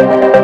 Música